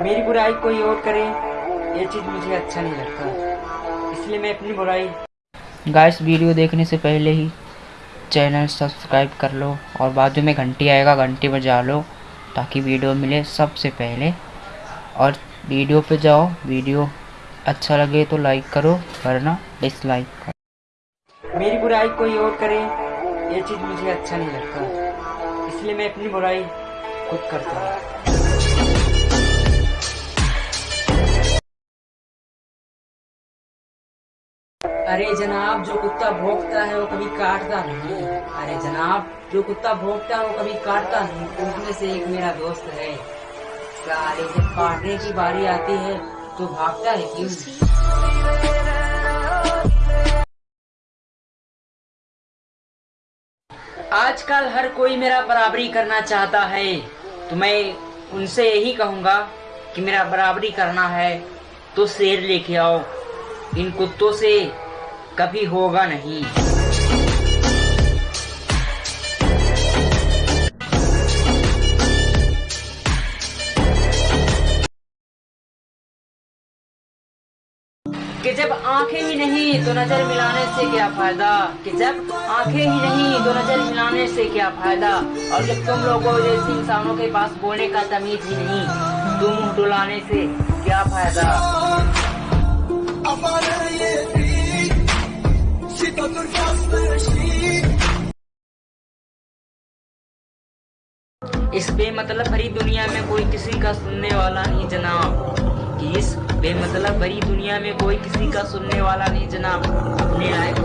मेरी बुराई कोई और करे ये चीज़ मुझे अच्छा नहीं लगता। इसलिए मैं अपनी बुराई गाइस वीडियो देखने से पहले ही चैनल सब्सक्राइब कर लो और बाजू में घंटी आएगा घंटी बजा लो ताकि वीडियो मिले सबसे पहले। और वीडियो पे जाओ वीडियो अच्छा लगे तो लाइक करो वरना डिसलाइक करो। मेरी बुराई कोई और करे ये चीज़ मुझे अच्छा नहीं लगता। इसलिए मैं अपनी बुराई खुद करता हूँ। अरे जनाब, जो कुत्ता भोंकता है, वो कभी काटता नहीं अरे जनाब, जो कुत्ता भोंकता है, वो कभी काटता नहीं उसमें से एक मेरा दोस्त है। सारे जब काटने की बारी आती है तो भागता है क्यों? आजकल हर कोई मेरा बराबरी करना चाहता है। तो मैं उनसे यही कहूँगा कि मेरा बराबरी करना है तो शेर लेके आओ। इन कुत्तों से कभी होगा नहीं। कि जब आँखें ही नहीं तो नज़र मिलाने से क्या फ़ायदा? कि जब आँखें ही नहीं तो नज़र मिलाने से क्या फ़ायदा? और जब तुम लोगों जैसे इंसानों के पास बोलने का तमीज ही नहीं तुम डुलाने से क्या फ़ायदा? इस बेमतलब भरी दुनिया में कोई किसी का सुनने वाला नहीं जनाब। कि इस बेमतलब भरी दुनिया में कोई किसी का सुनने वाला नहीं जनाब। अपने लायक